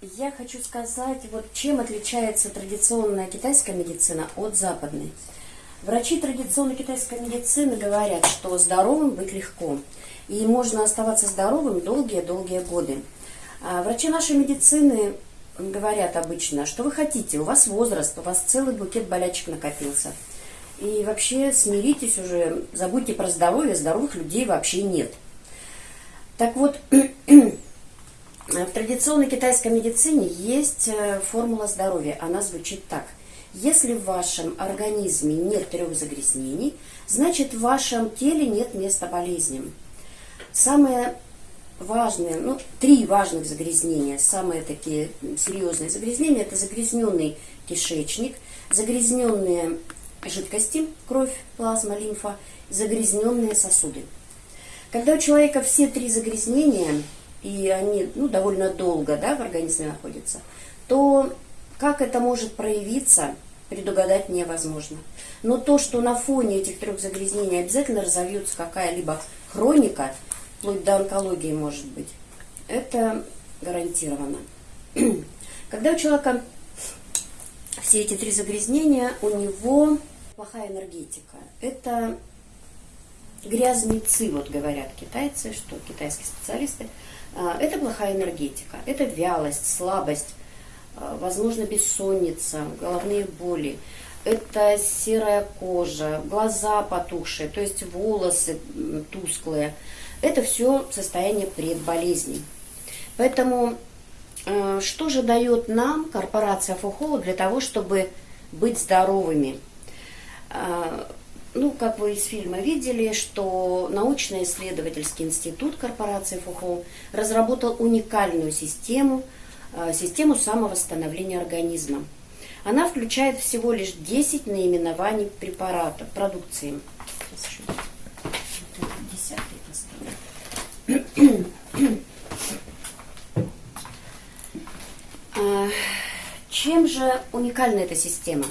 Я хочу сказать, вот чем отличается традиционная китайская медицина от западной. Врачи традиционной китайской медицины говорят, что здоровым быть легко. И можно оставаться здоровым долгие-долгие годы. А врачи нашей медицины говорят обычно, что вы хотите, у вас возраст, у вас целый букет болячек накопился. И вообще смиритесь уже, забудьте про здоровье, здоровых людей вообще нет. Так вот, в традиционной китайской медицине есть э, формула здоровья. Она звучит так. Если в вашем организме нет трех загрязнений, значит в вашем теле нет места болезням. Самое важные, ну, три важных загрязнения, самые такие серьезные загрязнения, это загрязненный кишечник, загрязненные жидкости, кровь, плазма, лимфа, загрязненные сосуды. Когда у человека все три загрязнения, и они ну, довольно долго да, в организме находятся, то как это может проявиться, предугадать невозможно. Но то, что на фоне этих трех загрязнений обязательно разовьется какая-либо хроника, вплоть до онкологии может быть, это гарантированно. Когда у человека все эти три загрязнения, у него плохая энергетика. Это грязный ци, вот говорят китайцы, что китайские специалисты. А, это плохая энергетика, это вялость, слабость, а, возможно, бессонница, головные боли. Это серая кожа, глаза потухшие, то есть волосы тусклые. Это все состояние предболезней. Поэтому э, что же дает нам корпорация Фухола для того, чтобы быть здоровыми? Ну, как вы из фильма видели, что научно-исследовательский институт корпорации Фухол разработал уникальную систему, э, систему самовосстановления организма. Она включает всего лишь 10 наименований препаратов, продукции. Сейчас еще чем же уникальна эта система?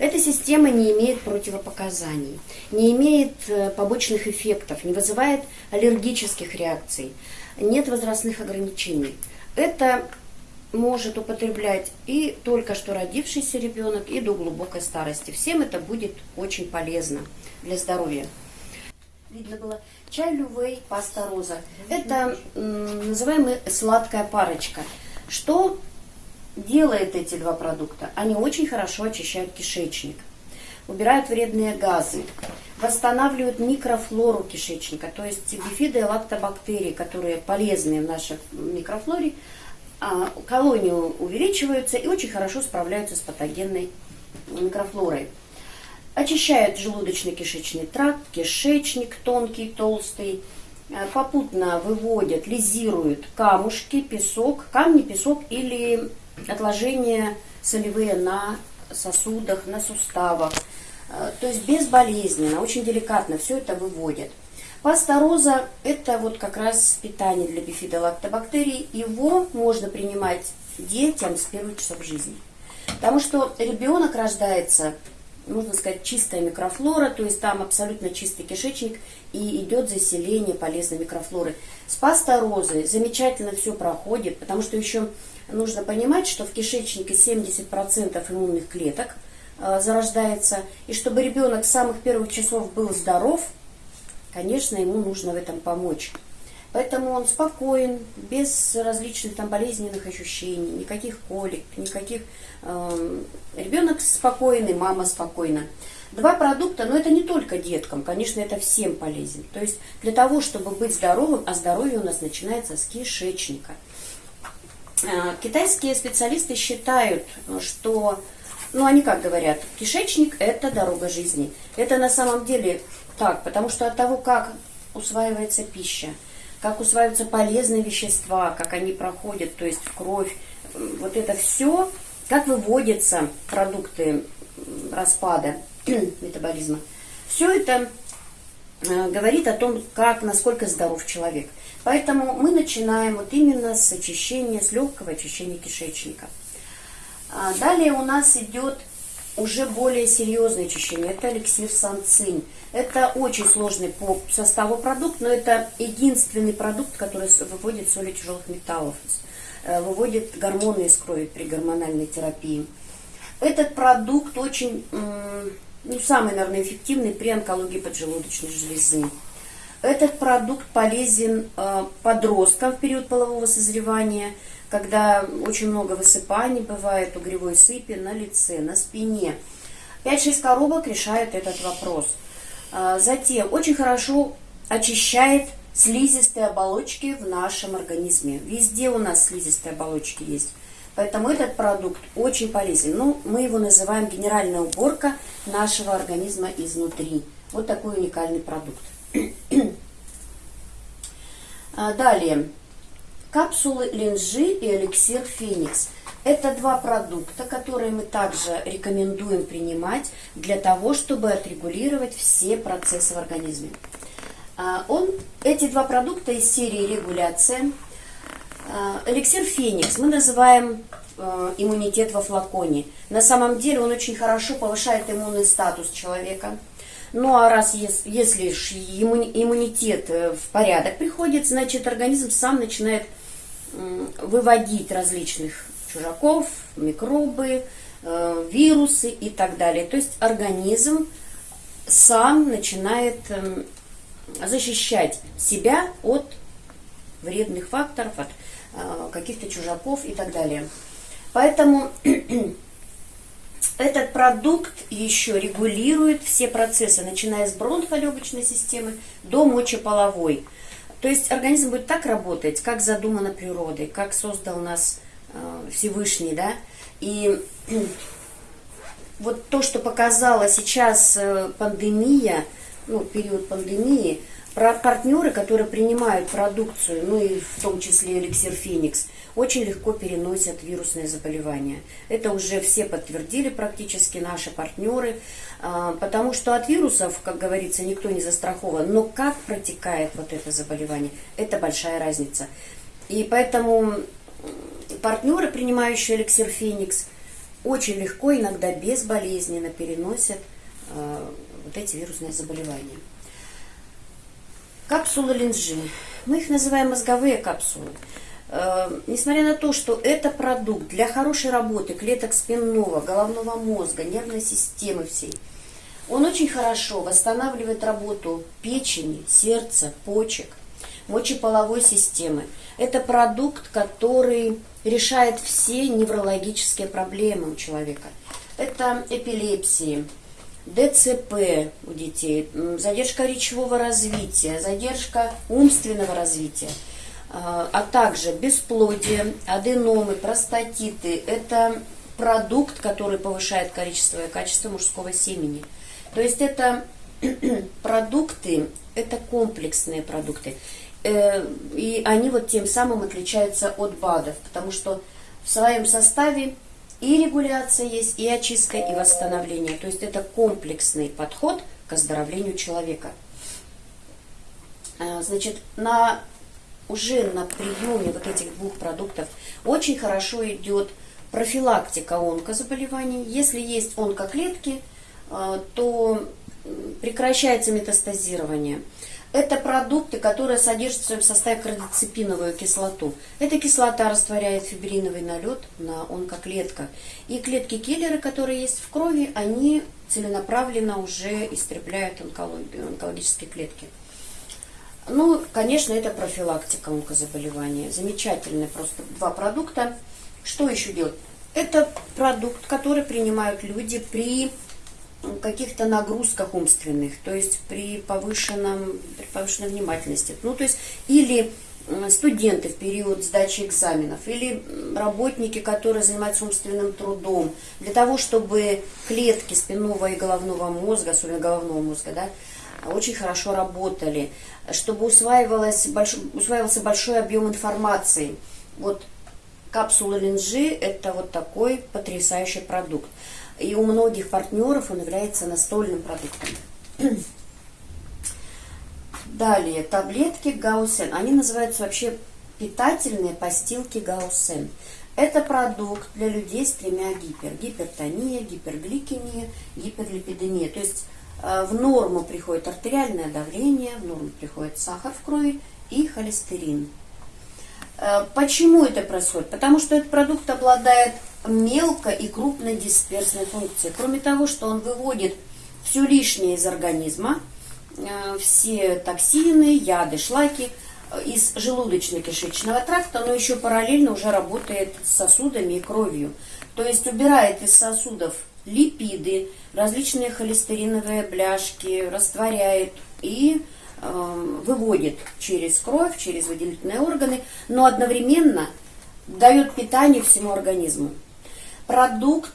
Эта система не имеет противопоказаний, не имеет э, побочных эффектов, не вызывает аллергических реакций, нет возрастных ограничений. Это может употреблять и только что родившийся ребенок, и до глубокой старости. Всем это будет очень полезно для здоровья видно было, чай лювей, паста роза. Это называемая сладкая парочка. Что делает эти два продукта? Они очень хорошо очищают кишечник, убирают вредные газы, восстанавливают микрофлору кишечника, то есть бифиды и лактобактерии, которые полезны в нашей микрофлоре, а, колонии увеличиваются и очень хорошо справляются с патогенной микрофлорой. Очищает желудочно-кишечный тракт, кишечник тонкий, толстый. Э, попутно выводят, лизируют камушки, песок, камни, песок или отложения солевые на сосудах, на суставах. Э, то есть безболезненно, очень деликатно все это выводят. Паста роза – это вот как раз питание для бифидолактобактерий. Его можно принимать детям с первых часов жизни. Потому что ребенок рождается можно сказать, чистая микрофлора, то есть там абсолютно чистый кишечник и идет заселение полезной микрофлоры. С пасторозой замечательно все проходит, потому что еще нужно понимать, что в кишечнике 70% иммунных клеток э, зарождается, и чтобы ребенок с самых первых часов был здоров, конечно, ему нужно в этом помочь. Поэтому он спокоен, без различных там болезненных ощущений, никаких колик, никаких... Э, ребенок спокойный, мама спокойна. Два продукта, но это не только деткам, конечно, это всем полезен. То есть для того, чтобы быть здоровым, а здоровье у нас начинается с кишечника. Э, китайские специалисты считают, что, ну они как говорят, кишечник это дорога жизни. Это на самом деле так, потому что от того, как усваивается пища, как усваиваются полезные вещества, как они проходят, то есть в кровь. Вот это все, как выводятся продукты распада метаболизма. Все это э, говорит о том, как, насколько здоров человек. Поэтому мы начинаем вот именно с очищения, с легкого очищения кишечника. А далее у нас идет уже более серьезное очищение. Это эликсир санцинь. Это очень сложный по составу продукт, но это единственный продукт, который выводит соли тяжелых металлов. выводит гормоны из крови при гормональной терапии. Этот продукт очень, ну, самый, наверное, эффективный при онкологии поджелудочной железы. Этот продукт полезен подросткам в период полового созревания, когда очень много высыпаний бывает, угревой сыпи на лице, на спине. 5-6 коробок решают этот вопрос. Затем очень хорошо очищает слизистые оболочки в нашем организме. Везде у нас слизистые оболочки есть. Поэтому этот продукт очень полезен. Ну, мы его называем генеральная уборка нашего организма изнутри. Вот такой уникальный продукт. А, далее. Капсулы линжи и эликсир феникс. Это два продукта, которые мы также рекомендуем принимать для того, чтобы отрегулировать все процессы в организме. А, он, эти два продукта из серии регуляция. А, эликсир Феникс мы называем а, иммунитет во флаконе. На самом деле он очень хорошо повышает иммунный статус человека. Ну а раз если иммунитет э, в порядок приходит, значит организм сам начинает выводить различных чужаков, микробы, э, вирусы и так далее. То есть организм сам начинает эм, защищать себя от вредных факторов, от э, каких-то чужаков и так далее. Поэтому этот продукт еще регулирует все процессы, начиная с бронхолегочной системы до мочеполовой. То есть организм будет так работать, как задумано природой, как создал нас э, Всевышний, да. И вот то, что показала сейчас э, пандемия, ну, период пандемии, партнеры, которые принимают продукцию, ну и в том числе эликсир Феникс, очень легко переносят вирусные заболевания. Это уже все подтвердили практически наши партнеры, а, потому что от вирусов, как говорится, никто не застрахован. Но как протекает вот это заболевание, это большая разница. И поэтому партнеры, принимающие эликсир Феникс, очень легко, иногда безболезненно переносят а, вот эти вирусные заболевания. Капсулы линжи. Мы их называем мозговые капсулы. Э, несмотря на то, что это продукт для хорошей работы клеток спинного, головного мозга, нервной системы всей, он очень хорошо восстанавливает работу печени, сердца, почек, мочеполовой системы. Это продукт, который решает все неврологические проблемы у человека. Это эпилепсии, ДЦП у детей, задержка речевого развития, задержка умственного развития, а, а также бесплодие, аденомы, простатиты. Это продукт, который повышает количество и качество мужского семени. То есть это продукты, это комплексные продукты. Э, и они вот тем самым отличаются от БАДов, потому что в своем составе и регуляция есть, и очистка, и восстановление. То есть это комплексный подход к оздоровлению человека. А, значит, на, уже на приеме вот этих двух продуктов очень хорошо идет профилактика онкозаболеваний. Если есть онкоклетки, а, то прекращается метастазирование. Это продукты, которые содержат в своем составе кардицепиновую кислоту. Эта кислота растворяет фибриновый налет на онкоклетках. И клетки-киллеры, которые есть в крови, они целенаправленно уже истребляют онкологические клетки. Ну, конечно, это профилактика онкозаболевания. Замечательные просто два продукта. Что еще делать? Это продукт, который принимают люди при каких-то нагрузках умственных, то есть при, повышенном, при повышенной внимательности. Ну, то есть или студенты в период сдачи экзаменов, или работники, которые занимаются умственным трудом, для того, чтобы клетки спинного и головного мозга, особенно головного мозга, да, очень хорошо работали, чтобы усваивалось, больш, усваивался большой объем информации. Вот капсула линжи – это вот такой потрясающий продукт. И у многих партнеров он является настольным продуктом. Далее, таблетки Гаусен. Они называются вообще питательные постилки Гаусен. Это продукт для людей с тремя гипер. Гипертония, гипергликемия, гиперлипидемия. То есть э, в норму приходит артериальное давление, в норму приходит сахар в крови и холестерин. Э, почему это происходит? Потому что этот продукт обладает мелко и крупно дисперсной функцией. Кроме того, что он выводит все лишнее из организма, э, все токсины, яды, шлаки э, из желудочно-кишечного тракта, но еще параллельно уже работает с сосудами и кровью. То есть убирает из сосудов липиды, различные холестериновые бляшки, растворяет и э, выводит через кровь, через выделительные органы, но одновременно дает питание всему организму. Продукт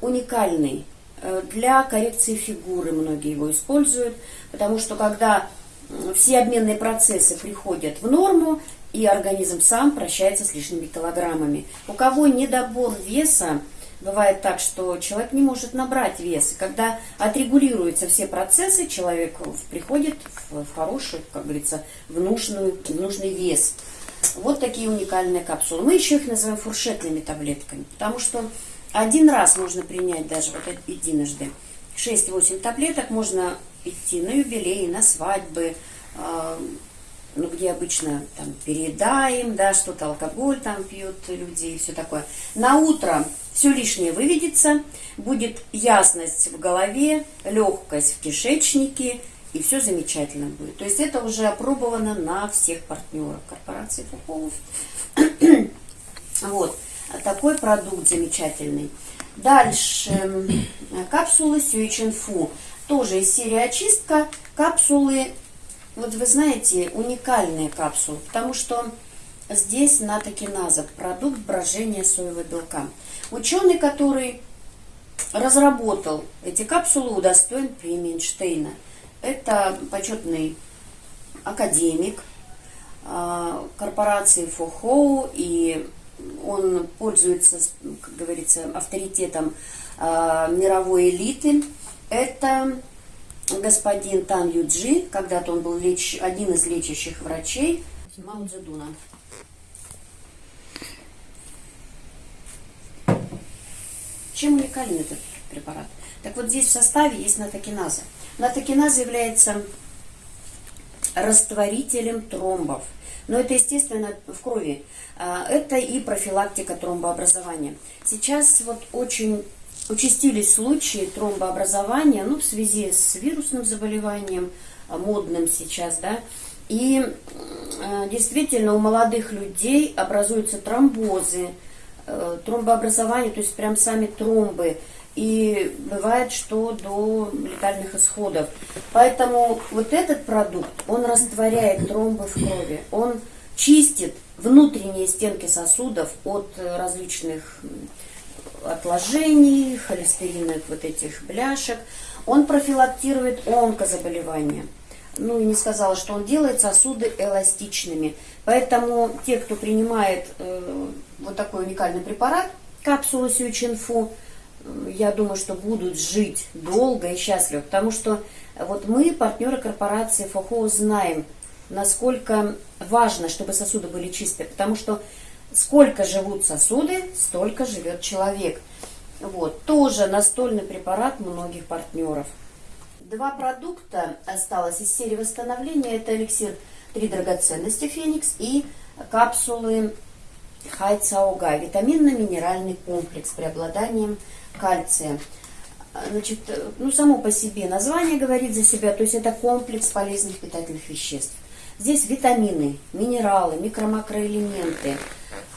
уникальный. Э, для коррекции фигуры многие его используют, потому что когда все обменные процессы приходят в норму, и организм сам прощается с лишними килограммами. У кого недобор веса, Бывает так, что человек не может набрать вес. И когда отрегулируются все процессы, человек приходит в, хороший, как говорится, в, нужную, в нужный вес. Вот такие уникальные капсулы. Мы еще их называем фуршетными таблетками, потому что один раз можно принять даже вот единожды 6-8 таблеток, можно идти на юбилей, на свадьбы, а, ну, где обычно там переедаем, да, что-то алкоголь там пьют люди и все такое. На утро все лишнее выведется, будет ясность в голове, легкость в кишечнике, и все замечательно будет. То есть это уже опробовано на всех партнерах корпорации Фухолов. вот, такой продукт замечательный. Дальше, капсулы Сюичинфу. Тоже из серии очистка. Капсулы, вот вы знаете, уникальные капсулы, потому что здесь натокиназа, продукт брожения соевого белка. Ученый, который разработал эти капсулы, удостоен премии Эйнштейна. Это почетный академик а, корпорации Фохоу, и он пользуется, как говорится, авторитетом а, мировой элиты. Это господин Тан Юджи, когда-то он был леч... один из лечащих врачей Мао Цзэдуна. Чем уникален этот препарат? Так вот здесь в составе есть натокиназа. Натокиназа является растворителем тромбов. Но это, естественно, в крови. А, это и профилактика тромбообразования. Сейчас вот очень участились случаи тромбообразования, ну, в связи с вирусным заболеванием, а, модным сейчас, да, и а, действительно у молодых людей образуются тромбозы, Э, тромбообразование, то есть прям сами тромбы. И бывает, что до летальных исходов. Поэтому вот этот продукт, он растворяет тромбы в крови. Он чистит внутренние стенки сосудов от различных отложений, холестериновых вот этих бляшек. Он профилактирует онкозаболевания ну и не сказала, что он делает сосуды эластичными. Поэтому те, кто принимает э, вот такой уникальный препарат, капсулу Сючинфу, я думаю, что будут жить долго и счастливо, потому что вот мы, партнеры корпорации ФОХО, знаем, насколько важно, чтобы сосуды были чистые, потому что сколько живут сосуды, столько живет человек. Вот, тоже настольный препарат многих партнеров. Два продукта осталось из серии восстановления. Это эликсир «Три драгоценности Феникс» и капсулы Хайцауга, витаминно-минеральный комплекс с преобладанием кальция. Значит, ну, само по себе название говорит за себя, то есть это комплекс полезных питательных веществ. Здесь витамины, минералы, микро-макроэлементы,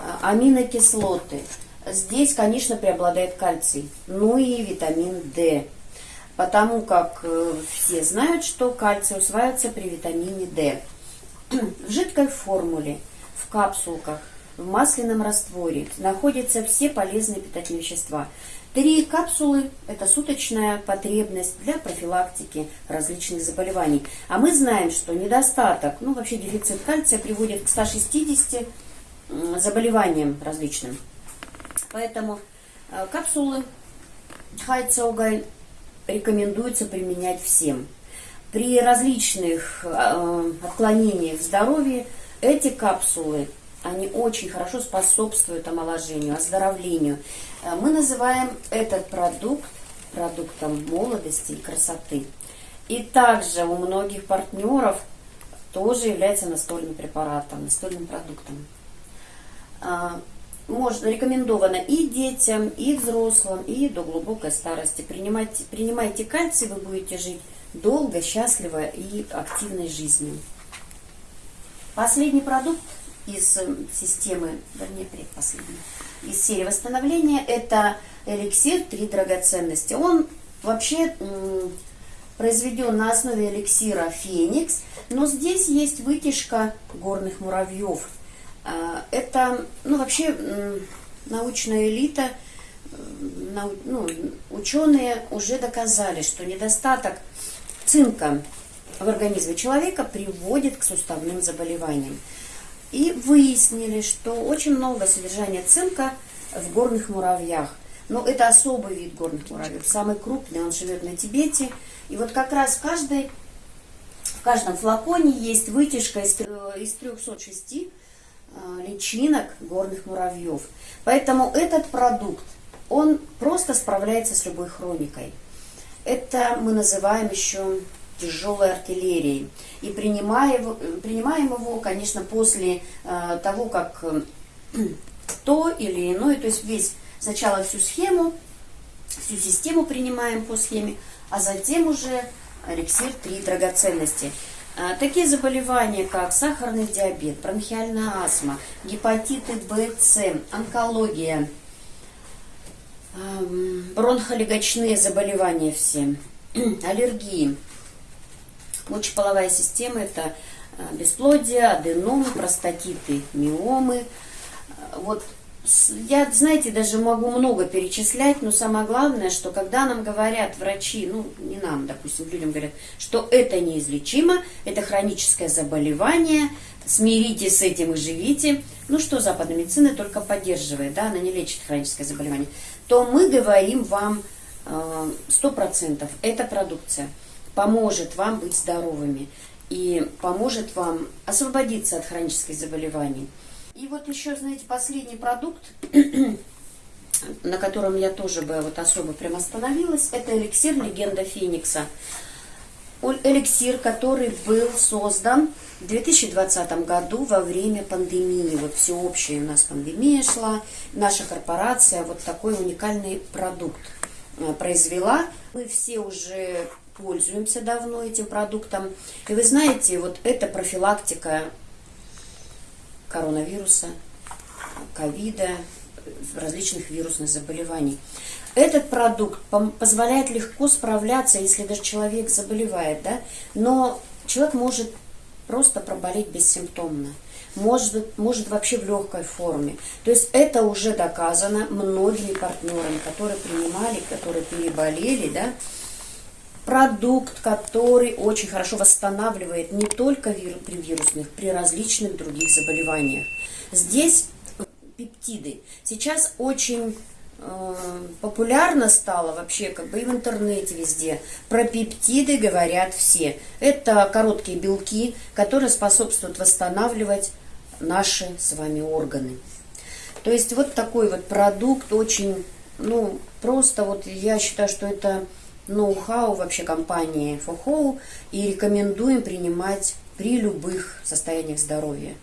а, аминокислоты. Здесь, конечно, преобладает кальций, ну и витамин D потому как э, все знают, что кальций усваивается при витамине D. В жидкой формуле, в капсулках, в масляном растворе находятся все полезные питательные вещества. Три капсулы – это суточная потребность для профилактики различных заболеваний. А мы знаем, что недостаток, ну вообще дефицит кальция приводит к 160 заболеваниям различным. Поэтому э, капсулы Хайцаугай рекомендуется применять всем. При различных э, отклонениях в здоровье эти капсулы, они очень хорошо способствуют омоложению, оздоровлению. Э, мы называем этот продукт продуктом молодости и красоты. И также у многих партнеров тоже является настольным препаратом, настольным продуктом. а, можно, рекомендовано и детям, и взрослым, и до глубокой старости. Принимайте, принимайте кальций, вы будете жить долго, счастливо и активной жизнью. Последний продукт из э, системы, вернее, предпоследний, из серии восстановления, это эликсир «Три драгоценности». Он вообще произведен на основе эликсира «Феникс», но здесь есть вытяжка горных муравьев. А, это, ну, вообще, научная элита, ну, ученые уже доказали, что недостаток цинка в организме человека приводит к суставным заболеваниям. И выяснили, что очень много содержания цинка в горных муравьях. Но это особый вид горных муравьев, самый крупный, он живет на Тибете. И вот как раз в, каждой, в каждом флаконе есть вытяжка из, из 306 э, личинок горных муравьев. Поэтому этот продукт, он просто справляется с любой хроникой. Это мы называем еще тяжелой артиллерией. И принимаем, принимаем его, конечно, после э, того, как э, то или иное, то есть весь сначала всю схему, всю систему принимаем по схеме, а затем уже эликсир три драгоценности. Э, такие заболевания, как сахарный диабет, бронхиальная астма, гепатиты В, С, онкология, эм, бронхолегочные заболевания все, аллергии, Мочеполовая система – это э, бесплодие, аденомы, простатиты, миомы. Вот я, знаете, даже могу много перечислять, но самое главное, что когда нам говорят врачи, ну, не нам, допустим, людям говорят, что это неизлечимо, это хроническое заболевание, смиритесь с этим и живите, ну, что западная медицина только поддерживает, да, она не лечит хроническое заболевание, то мы говорим вам э, сто процентов, это продукция поможет вам быть здоровыми и поможет вам освободиться от хронических заболеваний. И вот еще, знаете, последний продукт, на котором я тоже бы вот особо прям остановилась, это эликсир «Легенда Феникса». Эликсир, который был создан в 2020 году во время пандемии. Вот всеобщая у нас пандемия шла, наша корпорация вот такой уникальный продукт э, произвела. Мы все уже пользуемся давно этим продуктом. И вы знаете, вот это профилактика коронавируса, ковида, различных вирусных заболеваний. Этот продукт позволяет легко справляться, если даже человек заболевает, да, но человек может просто проболеть бессимптомно, может, может вообще в легкой форме. То есть это уже доказано многими партнерами, которые принимали, которые переболели, да, продукт, который очень хорошо восстанавливает не только при вирусных, при различных других заболеваниях. Здесь пептиды. Сейчас очень э, популярно стало вообще как бы и в интернете везде. Про пептиды говорят все. Это короткие белки, которые способствуют восстанавливать наши с вами органы. То есть вот такой вот продукт очень, ну, просто вот я считаю, что это ноу-хау вообще компании Фохоу и рекомендуем принимать при любых состояниях здоровья.